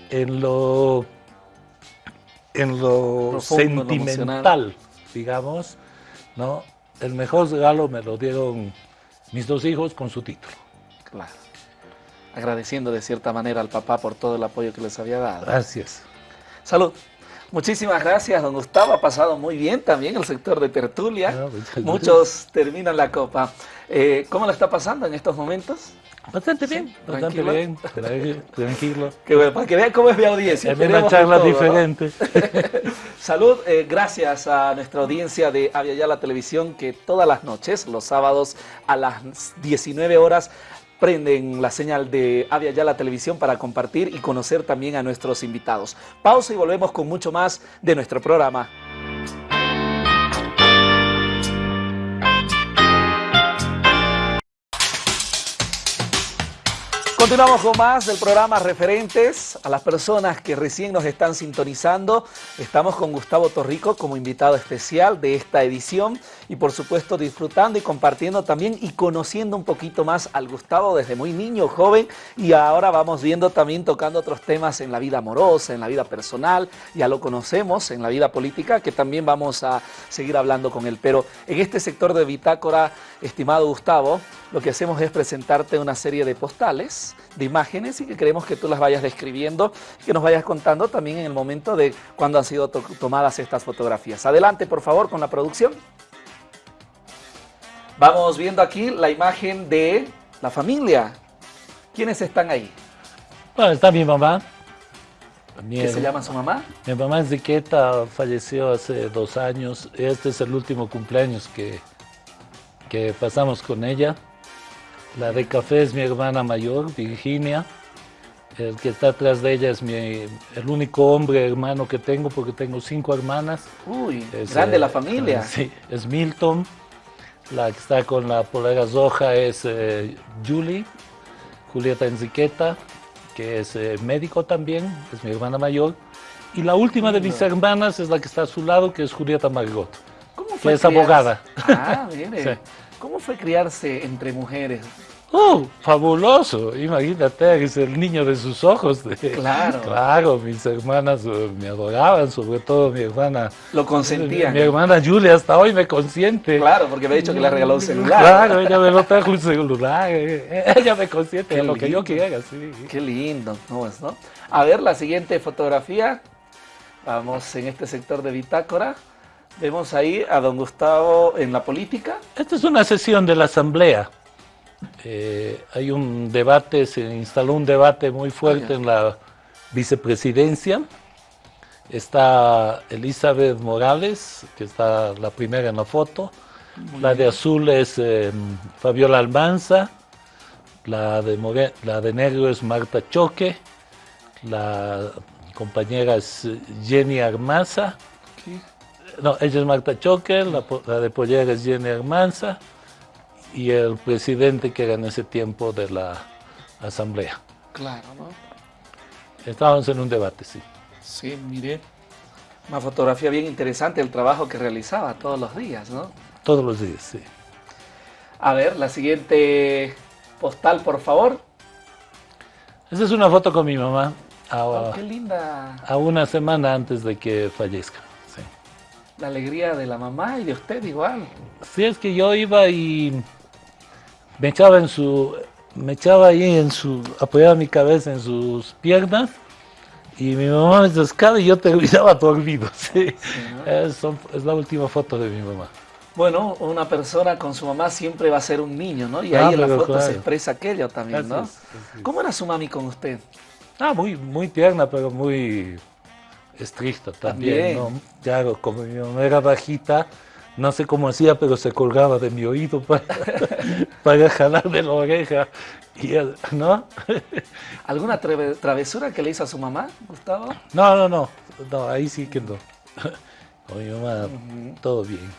En lo, en lo Profundo, en lo sentimental, digamos, ¿no? El mejor regalo me lo dieron mis dos hijos con su título. Claro. Agradeciendo de cierta manera al papá por todo el apoyo que les había dado. Gracias. Salud. Muchísimas gracias, don Gustavo. Ha pasado muy bien también el sector de tertulia. Ah, Muchos terminan la copa. Eh, ¿Cómo lo está pasando en estos momentos? Bastante bien, bastante bien, tranquilo. Que bueno, para que vean cómo es mi audiencia. Es una charla diferente. Salud, eh, gracias a nuestra audiencia de la Televisión que todas las noches, los sábados a las 19 horas, prenden la señal de Avia la Televisión para compartir y conocer también a nuestros invitados. Pausa y volvemos con mucho más de nuestro programa. Continuamos con más del programa Referentes. A las personas que recién nos están sintonizando, estamos con Gustavo Torrico como invitado especial de esta edición y por supuesto disfrutando y compartiendo también y conociendo un poquito más al Gustavo desde muy niño, joven y ahora vamos viendo también tocando otros temas en la vida amorosa, en la vida personal, ya lo conocemos en la vida política que también vamos a seguir hablando con él. Pero en este sector de Bitácora, estimado Gustavo, lo que hacemos es presentarte una serie de postales, de imágenes y que queremos que tú las vayas describiendo y que nos vayas contando también en el momento de cuando han sido tomadas estas fotografías. Adelante, por favor, con la producción. Vamos viendo aquí la imagen de la familia. ¿Quiénes están ahí? Bueno, está mi mamá. ¿Qué se llama su mamá? Mi mamá Enriqueta falleció hace dos años. Este es el último cumpleaños que, que pasamos con ella. La de café es mi hermana mayor, Virginia. El que está atrás de ella es mi, el único hombre hermano que tengo porque tengo cinco hermanas. Uy, es, grande la familia. Sí, es Milton. La que está con la polera roja es eh, Julie, Julieta Enriqueta, que es eh, médico también, es mi hermana mayor. Y la última de mis hermanas es la que está a su lado, que es Julieta Margot, ¿Cómo fue que es abogada. Ah, mire. ¿Cómo fue criarse entre mujeres? ¡Oh, fabuloso! Imagínate, es el niño de sus ojos. Claro. Claro, mis hermanas eh, me adoraban, sobre todo mi hermana. Lo consentían. Mi, hermana Julia hasta hoy me consiente. Claro, porque me ha dicho que le regaló un celular. Claro, ella me lo trajo un celular. Eh, ella me consiente lo que yo quiera, sí. Qué lindo, ¿no es, no? A ver, la siguiente fotografía. Vamos en este sector de bitácora. Vemos ahí a don Gustavo en la política. Esta es una sesión de la Asamblea. Eh, hay un debate, se instaló un debate muy fuerte en la vicepresidencia. Está Elizabeth Morales, que está la primera en la foto. la de azul es em, Fabiola Almanza. La de, la de negro es Marta Choque. La compañera es Jenny Armaza. No, ella es Marta Choque, la, de pollera es Jenny Armanza y el presidente que era en ese tiempo de la asamblea. Claro, ¿no? Estábamos en un debate, sí. Sí, mire, una fotografía bien interesante, el trabajo que realizaba todos los días, ¿no? Todos los días, sí. A ver, la siguiente postal, por favor. Esa es una foto con mi mamá. oh, qué linda. A una semana antes de que fallezca la alegría de la mamá y de usted igual. Sí, es que yo iba y me echaba en su, me echaba ahí en su, apoyaba mi cabeza en sus piernas y mi mamá me descaba y yo terminaba dormido. Sí. es, es, la última foto de mi mamá. Bueno, una persona con su mamá siempre va a ser un niño, ¿no? Y ahí en la foto se expresa aquello también, ¿no? ¿Cómo era su mami con usted? Ah, muy, muy tierna, pero muy estricto también, ¿no? Claro, como mi mamá era bajita, no sé cómo hacía, pero se colgaba de mi oído para, para jalarme la oreja, y, ¿no? ¿Alguna travesura que le hizo a su mamá, Gustavo? No, no, no, no ahí sí que no. Con mi mamá, todo bien.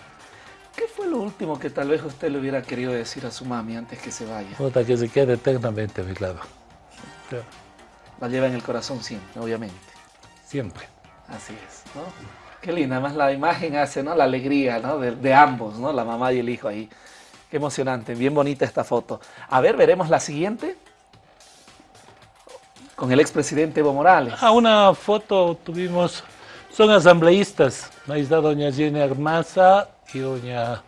¿Qué fue lo último que tal vez usted le hubiera querido decir a su mami antes que se vaya? Que se quede eternamente a mi lado. La lleva en el corazón siempre, obviamente. Siempre. Así es, ¿no? Qué linda, además la imagen hace, ¿no? La alegría, ¿no? De, ambos, ¿no? La mamá y el hijo ahí. Qué emocionante, bien bonita esta foto. A ver, veremos la siguiente. Con el expresidente Evo Morales. Ah, una foto tuvimos, son asambleístas. Ahí está doña Jenny Armaza y doña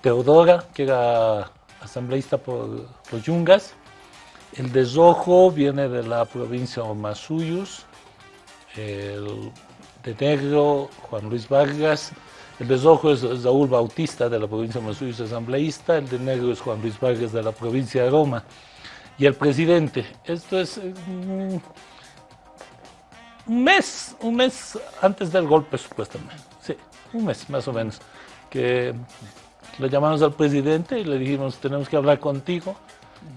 Teodora, que era asambleísta por los Yungas. El de rojo viene de la provincia de Masuyus. El de negro Juan Luis Vargas, el de rojo es Saúl Bautista de la provincia de Masuís, asambleísta, el de negro es Juan Luis Vargas de la provincia de Roma. Y el presidente, esto es mm, un mes, un mes antes del golpe supuestamente, sí, un mes más o menos, que le llamamos al presidente y le dijimos, tenemos que hablar contigo,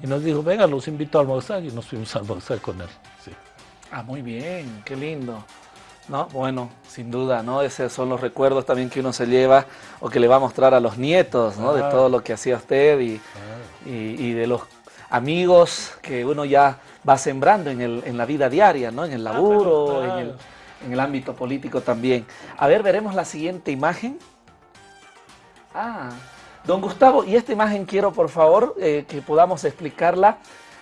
y nos dijo, venga, los invito a almorzar, y nos fuimos a almorzar con él. Sí. Ah, muy bien, qué lindo. ¿No? Bueno, sin duda, ¿no? Esos son los recuerdos también que uno se lleva o que le va a mostrar a los nietos, ¿no? De todo lo que hacía usted y, y, de los amigos que uno ya va sembrando en, el, en la vida diaria, ¿no? En el ah, laburo, en, el, en el ámbito político también. A ver, veremos la siguiente imagen. Ah, don Gustavo, y esta imagen quiero, por favor, eh, que podamos explicarla.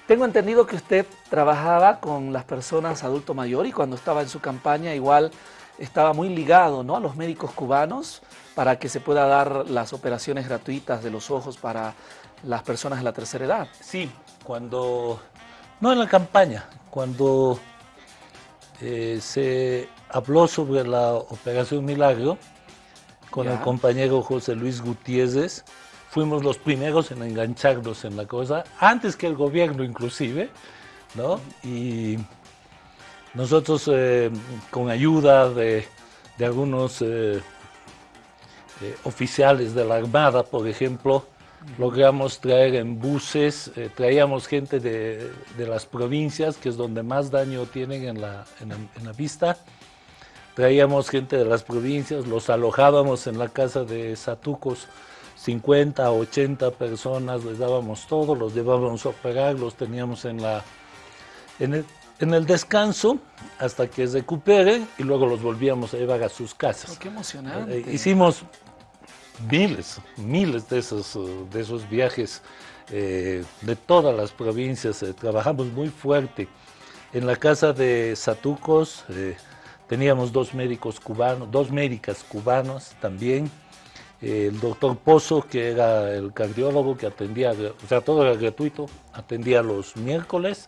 Tengo entendido que usted trabajaba con las personas adulto mayor y cuando estaba en su campaña igual estaba muy ligado ¿no? a los médicos cubanos para que se pueda dar las operaciones gratuitas de los ojos para las personas de la tercera edad. Sí, cuando, no en la campaña, cuando eh, se habló sobre la Operación Milagro con el compañero José Luis Gutiérrez, fuimos los primeros en engancharnos en la cosa, antes que el gobierno inclusive, ¿no? Y nosotros eh, con ayuda de, algunos eh, eh, oficiales de la Armada, por ejemplo, logramos traer en buses, traíamos gente de, las provincias, que es donde más daño tienen en la, en la vista, traíamos gente de las provincias, los alojábamos en la casa de Satucos, 50, 80 personas, les dábamos todo, los llevábamos a operar, los teníamos en, la, en, el, descanso hasta que recuperen y luego los volvíamos a llevar a sus casas. ¡Qué emocionante! Eh, hicimos miles, miles de esos, de esos viajes eh, de todas las provincias, eh, trabajamos muy fuerte. En la casa de Satucos teníamos dos médicos cubanos, dos médicas cubanos también, el doctor Pozo, que era el cardiólogo que atendía, o sea, todo era gratuito, atendía los miércoles,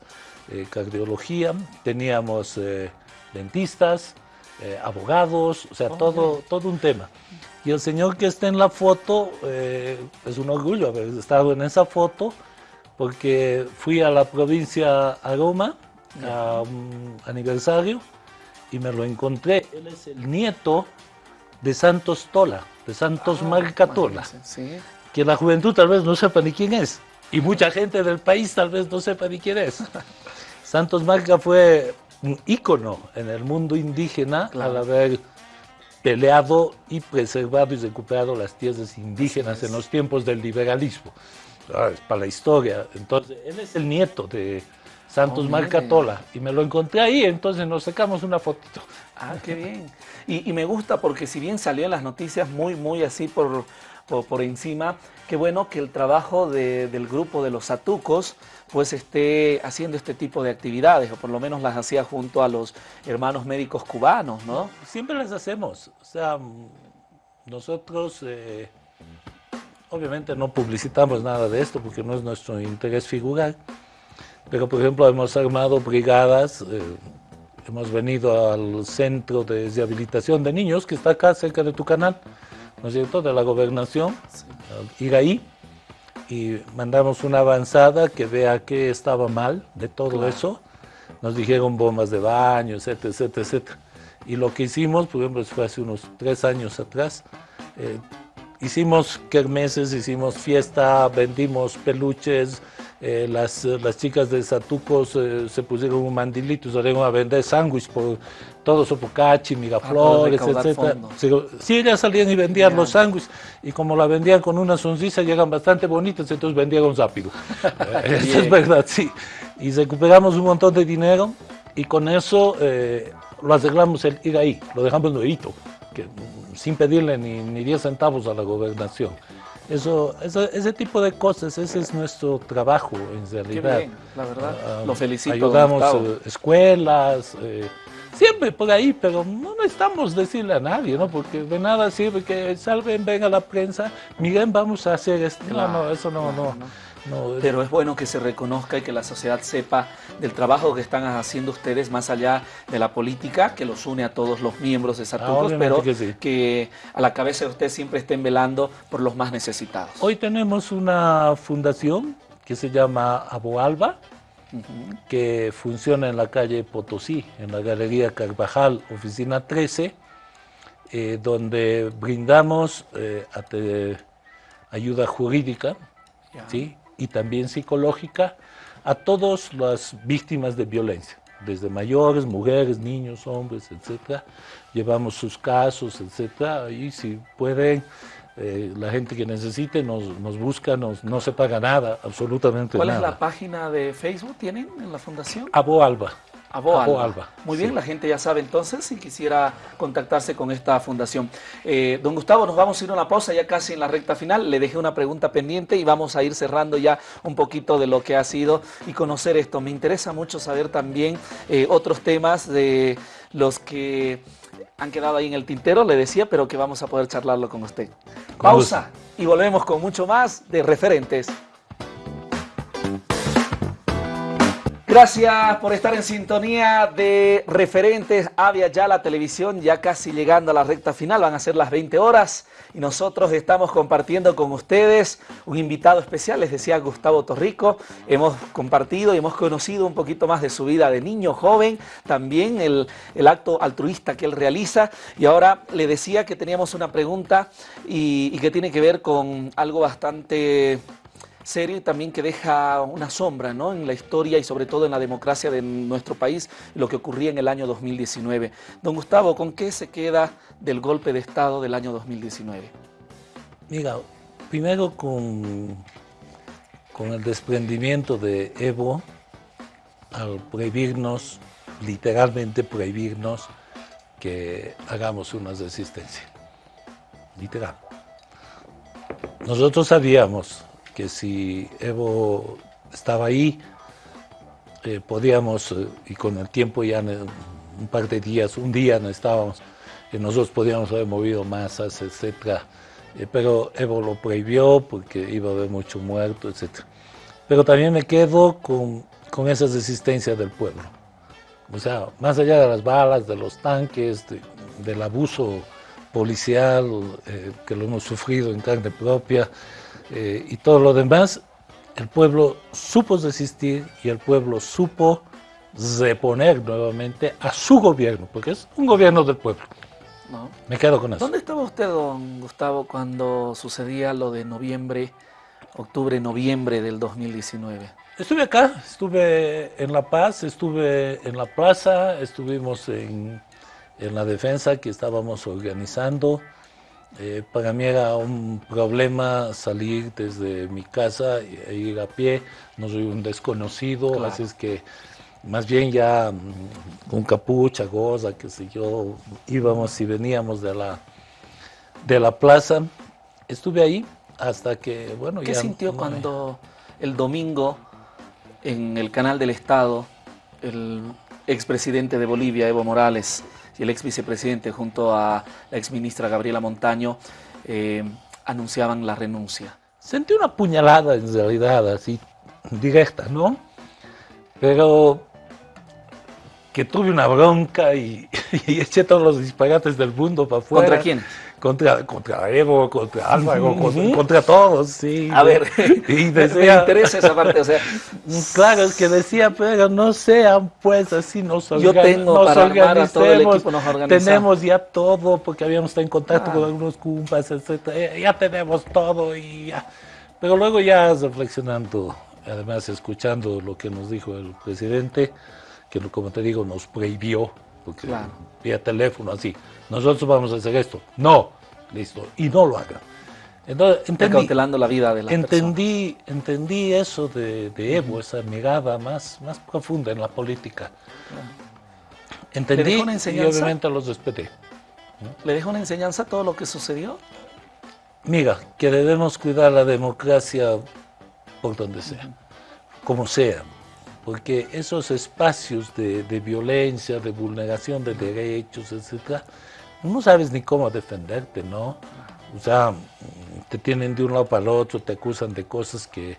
eh, cardiología, teníamos eh, dentistas, eh, abogados, o sea, todo, todo un tema. Y el señor que está en la foto, es un orgullo haber estado en esa foto, porque fui a la provincia Aroma a un aniversario y me lo encontré. Él es el nieto de Santos Tola de Santos ah, Marcatola, que la juventud tal vez no sepa ni quién es, y mucha gente del país tal vez no sepa ni quién es. Santos Marca fue un ícono en el mundo indígena al haber peleado y preservado y recuperado las tierras indígenas en los tiempos del liberalismo. Ah, es para la historia. Entonces, él es el nieto de Santos Marcatola y me lo encontré ahí, entonces nos sacamos una fotito. Ah, qué bien. Y, me gusta porque si bien salió en las noticias muy, muy así por, por, encima, qué bueno que el trabajo del grupo de los Satucos pues esté haciendo este tipo de actividades, o por lo menos las hacía junto a los hermanos médicos cubanos, ¿no? Siempre las hacemos. O sea, nosotros eh, obviamente no publicitamos nada de esto porque no es nuestro interés figurar, pero por ejemplo hemos armado brigadas eh, hemos venido al centro de rehabilitación de niños que está acá cerca de tu canal, ¿no es cierto?, de la gobernación, ir ahí y mandamos una avanzada que vea qué estaba mal de todo eso. Nos dijeron bombas de baño, etcétera, etcétera, etcétera. Y lo que hicimos, por ejemplo, fue hace unos tres años atrás, eh, hicimos kermeses, hicimos fiesta, vendimos peluches, eh, las, las, chicas de Satuco se, pusieron un mandilito y salieron a vender sándwich por todo Sopocachi, Miraflores, ah, etc. Sí, ellas salían y vendían los sándwiches y como la vendían con una sonrisa llegan bastante bonitas, entonces vendían rápido. eso es verdad, sí. Y recuperamos un montón de dinero y con eso eh, lo arreglamos el ir ahí, lo dejamos nuevito, que, sin pedirle ni, ni 10 centavos a la gobernación. Eso, ese tipo de cosas, ese es nuestro trabajo en realidad. Qué bien, la verdad, ah, lo felicito. Ayudamos eh, escuelas, eh, siempre por ahí, pero no necesitamos decirle a nadie, ¿no? Porque de nada sirve que salven, venga la prensa, miren, vamos a hacer esto. no, no, eso no, no. Pero es bueno que se reconozca y que la sociedad sepa del trabajo que están haciendo ustedes más allá de la política, que los une a todos los miembros de Satucos, ah, pero que, a la cabeza de ustedes siempre estén velando por los más necesitados. Hoy tenemos una fundación que se llama Aboalba, que funciona en la calle Potosí, en la Galería Carvajal, oficina 13, eh, donde brindamos eh, ayuda jurídica ¿sí? Y también psicológica a todas las víctimas de violencia, desde mayores, mujeres, niños, hombres, etc. Llevamos sus casos, etc. Y si pueden, eh, la gente que necesite nos, nos busca, nos, no se paga nada, absolutamente nada. ¿Cuál es la página de Facebook tienen en la fundación? Abo Alba. Alba. Muy bien, la gente ya sabe entonces si quisiera contactarse con esta fundación. Eh, don Gustavo, nos vamos a ir a una pausa ya casi en la recta final. Le dejé una pregunta pendiente y vamos a ir cerrando ya un poquito de lo que ha sido y conocer esto. Me interesa mucho saber también eh, otros temas de los que han quedado ahí en el tintero, le decía, pero que vamos a poder charlarlo con usted. Pausa y volvemos con mucho más de referentes. Gracias por estar en sintonía de referentes Avia ya la televisión, ya casi llegando a la recta final, van a ser las 20 horas y nosotros estamos compartiendo con ustedes un invitado especial, les decía Gustavo Torrico, hemos compartido y hemos conocido un poquito más de su vida de niño, joven, también el, el acto altruista que él realiza y ahora le decía que teníamos una pregunta y, y que tiene que ver con algo bastante serie también que deja una sombra ¿no? en la historia y sobre todo en la democracia de nuestro país, lo que ocurría en el año 2019. Don Gustavo, ¿con qué se queda del golpe de Estado del año 2019? Mira, primero con, con el desprendimiento de Evo, al prohibirnos, literalmente prohibirnos, que hagamos una resistencia. Literal. Nosotros sabíamos que si Evo estaba ahí, eh, podíamos, eh, y con el tiempo ya un par de días, un día no estábamos, que nosotros podíamos haber movido masas, etcétera, eh, pero Evo lo prohibió porque iba a haber mucho muerto, etcétera. Pero también me quedo con, con esa resistencia del pueblo. O sea, más allá de las balas, de los tanques, del abuso policial que lo hemos sufrido en carne propia, eh, y todo lo demás, el pueblo supo resistir y el pueblo supo reponer nuevamente a su gobierno, porque es un gobierno del pueblo. Me quedo con eso. ¿Dónde estaba usted, don Gustavo, cuando sucedía lo de noviembre, octubre, noviembre del 2019? Estuve acá, estuve en La Paz, estuve en la plaza, estuvimos en, en la defensa que estábamos organizando. Eh, para mí era un problema salir desde mi casa e ir a pie, no soy un desconocido, así es que más bien ya mm, con capucha, goza, qué sé yo, íbamos y veníamos de la, de la plaza. Estuve ahí hasta que, bueno, ¿Qué sintió cuando el domingo en el canal del Estado el expresidente de Bolivia, Evo Morales, y el ex vicepresidente junto a la ex ministra Gabriela Montaño eh, anunciaban la renuncia. Sentí una puñalada en realidad, así directa, ¿no? Pero que tuve una bronca y, y eché todos los disparates del mundo para afuera. ¿Contra quién? Contra, contra Evo, contra Álvaro, contra, todos, sí. A ver, y decía, me interesa esa parte, o sea. Claro, es que decía, pero no sean pues así, nos, Yo tengo nos para todo el equipo, nos tenemos ya todo, porque habíamos estado en contacto ah. con algunos cumpas, etcétera, ya tenemos todo y ya. Pero luego ya reflexionando, además escuchando lo que nos dijo el presidente, que como te digo, nos prohibió, porque vía teléfono así, nosotros vamos a hacer esto. No, listo, y no lo hagan. Entonces, entendí, la vida de la entendí, entendí eso de, Evo, esa mirada más, más profunda en la política. Entendí una y obviamente los respeté. ¿Le dejo una enseñanza a todo lo que sucedió? Mira, que debemos cuidar la democracia por donde sea, como sea, porque esos espacios de, de, violencia, de vulneración de derechos, etcétera, no sabes ni cómo defenderte, ¿no? O sea, te tienen de un lado para el otro, te acusan de cosas que,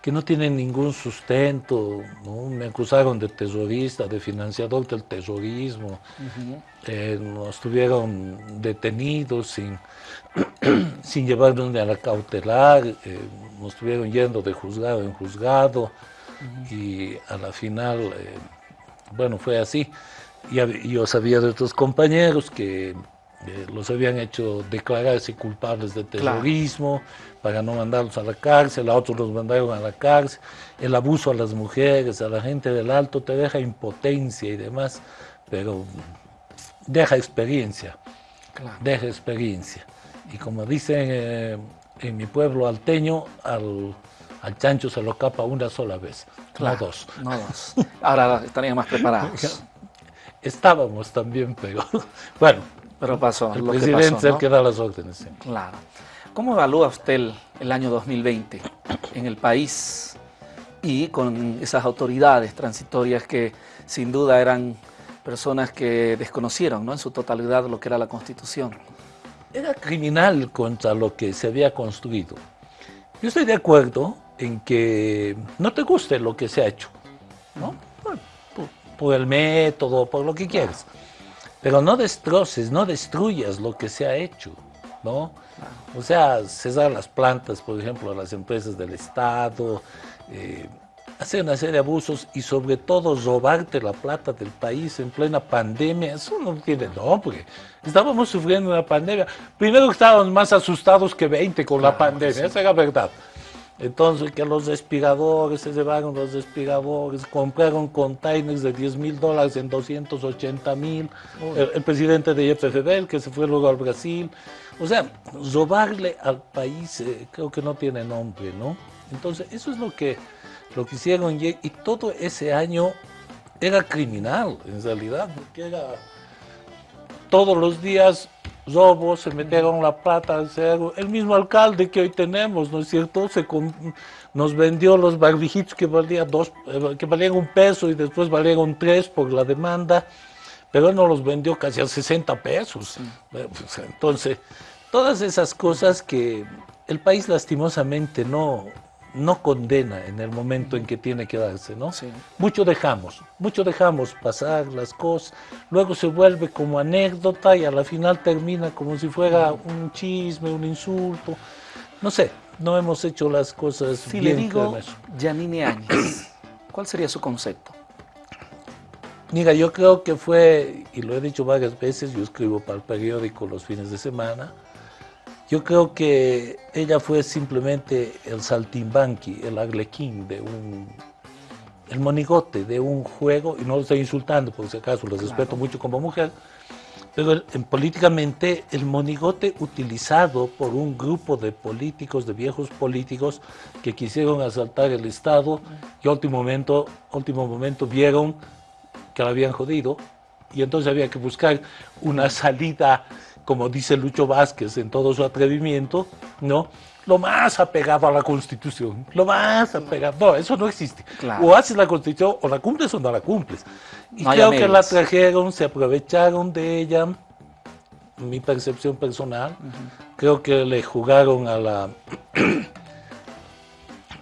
que no tienen ningún sustento, ¿no? me acusaron de terrorista, de financiador del terrorismo, eh, nos tuvieron detenidos sin, sin llevarnos a la cautelar, eh, nos estuvieron yendo de juzgado en juzgado y a la final, eh, bueno, fue así. Y yo sabía de otros compañeros que los habían hecho declararse culpables de terrorismo para no mandarlos a la cárcel, a otros los mandaron a la cárcel, el abuso a las mujeres, a la gente del alto te deja impotencia y demás, pero deja experiencia, deja experiencia. Y como dicen eh, en mi pueblo alteño, al, al, chancho se lo capa una sola vez, no dos. No dos. Ahora estarían más preparados. Estábamos también, pero bueno, pero pasó. El presidente es el que da las órdenes. Claro. ¿Cómo evalúa usted el, año 2020 en el país y con esas autoridades transitorias que sin duda eran personas que desconocieron ¿no? en su totalidad lo que era la Constitución? Era criminal contra lo que se había construido. Yo estoy de acuerdo en que no te guste lo que se ha hecho, ¿no? Por, por el método, por lo que quieras. Pero no destroces, no destruyas lo que se ha hecho, ¿no? O sea, cesar las plantas, por ejemplo, a las empresas del Estado, eh, hacer una serie de abusos y sobre todo robarte la plata del país en plena pandemia, eso no tiene nombre. Estábamos sufriendo una pandemia. Primero estábamos más asustados que 20 con la pandemia, esa era verdad. Entonces, que los respiradores, se llevaron los respiradores, compraron containers de 10 mil dólares en 280 mil, el, presidente de YPFB, que se fue luego al Brasil. O sea, robarle al país eh, creo que no tiene nombre, ¿no? Entonces, eso es lo que, lo que hicieron y, y todo ese año era criminal, en realidad, porque era todos los días robos, se metieron la plata al cerro. El mismo alcalde que hoy tenemos, ¿no es cierto? Se nos vendió los barbijitos que, valía dos, eh, que valían un peso y después valieron tres por la demanda, pero él nos los vendió casi a 60 pesos. Eh, pues, entonces, todas esas cosas que el país lastimosamente no, no condena en el momento en que tiene que darse, ¿no? Sí. Mucho dejamos, mucho dejamos pasar las cosas, luego se vuelve como anécdota y a la final termina como si fuera un chisme, un insulto, no sé, no hemos hecho las cosas si le digo Janine Áñez, ¿cuál sería su concepto? Mira, yo creo que fue, y lo he dicho varias veces, yo escribo para el periódico los fines de semana, yo creo que ella fue simplemente el saltimbanqui, el arlequín de un, el monigote de un juego, y no lo estoy insultando, por si acaso, lo respeto mucho como mujer, pero políticamente el monigote utilizado por un grupo de políticos, de viejos políticos, que quisieron asaltar el Estado y último momento, último momento vieron que la habían jodido y entonces había que buscar una salida como dice Lucho Vázquez en todo su atrevimiento, ¿no? Lo más apegado a la Constitución, lo más apegado. No, eso no existe. O haces la Constitución, o la cumples o no la cumples. Y creo que la trajeron, se aprovecharon de ella, mi percepción personal. Creo que le jugaron a la.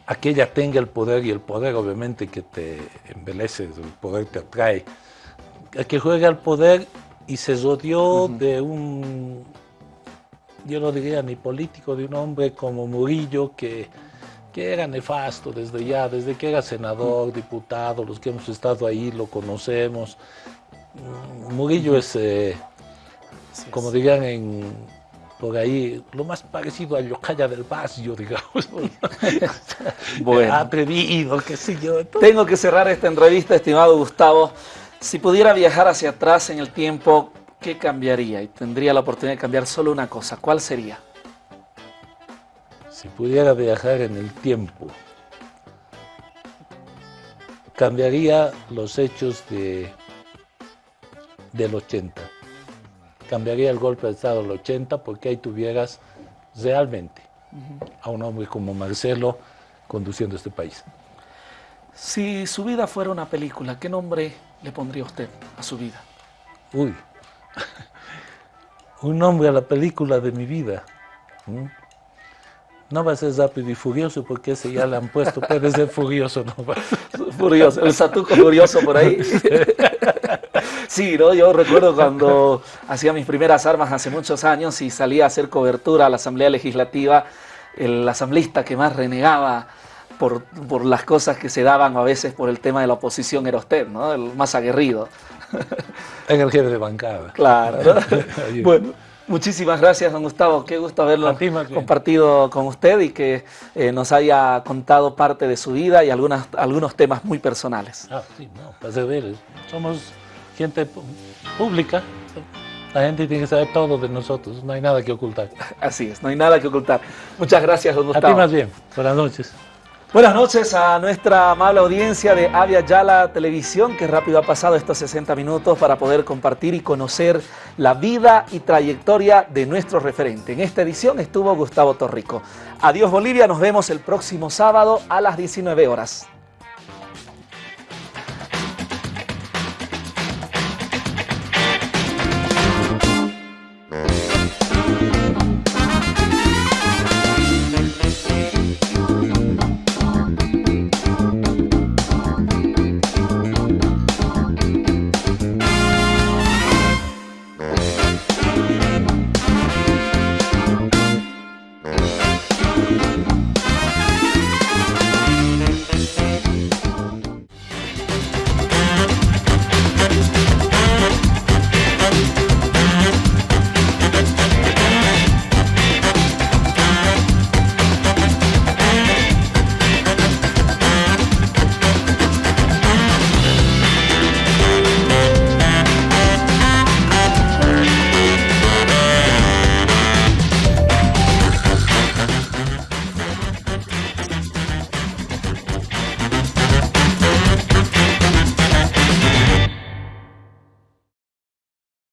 a que ella tenga el poder, y el poder obviamente que te embelece, el poder te atrae. A que juegue al poder y se rodeó de un, yo no diría ni político, de un hombre como Murillo que, que era nefasto desde ya, desde que era senador, diputado, los que hemos estado ahí lo conocemos. Mm, Murillo es, eh, como dirían en, por ahí, lo más parecido a Yocaya del Vacío, digamos. bueno. Atrevido, qué sé yo. Tengo que cerrar esta entrevista, estimado Gustavo. Si pudiera viajar hacia atrás en el tiempo, ¿qué cambiaría? Y tendría la oportunidad de cambiar solo una cosa. ¿Cuál sería? Si pudiera viajar en el tiempo, cambiaría los hechos de, del 80. Cambiaría el golpe de Estado del 80 porque ahí tuvieras realmente a un hombre como Marcelo conduciendo este país. Si su vida fuera una película, ¿qué nombre le pondría usted a su vida? Uy, un nombre a la película de mi vida. No va a ser rápido y furioso porque ese ya le han puesto, puede ser furioso, no. Furioso, el satuco furioso por ahí. Sí, ¿no? yo recuerdo cuando hacía mis primeras armas hace muchos años y salía a hacer cobertura a la Asamblea Legislativa, el asambleísta que más renegaba por, por, las cosas que se daban a veces por el tema de la oposición era usted, ¿no? El más aguerrido. En el jefe de bancada. Claro. ¿no? bueno. Muchísimas gracias, don Gustavo. Qué gusto haberlo compartido con usted y que eh, nos haya contado parte de su vida y algunas, algunos temas muy personales. Ah, sí, no, para ver, somos gente pública, la gente tiene que saber todo de nosotros, no hay nada que ocultar. Así es, no hay nada que ocultar. Muchas gracias, don Gustavo. A ti más bien, buenas noches. Buenas noches a nuestra amable audiencia de Avia Yala Televisión, que rápido ha pasado estos 60 minutos para poder compartir y conocer la vida y trayectoria de nuestro referente. En esta edición estuvo Gustavo Torrico. Adiós Bolivia, nos vemos el próximo sábado a las 19 horas.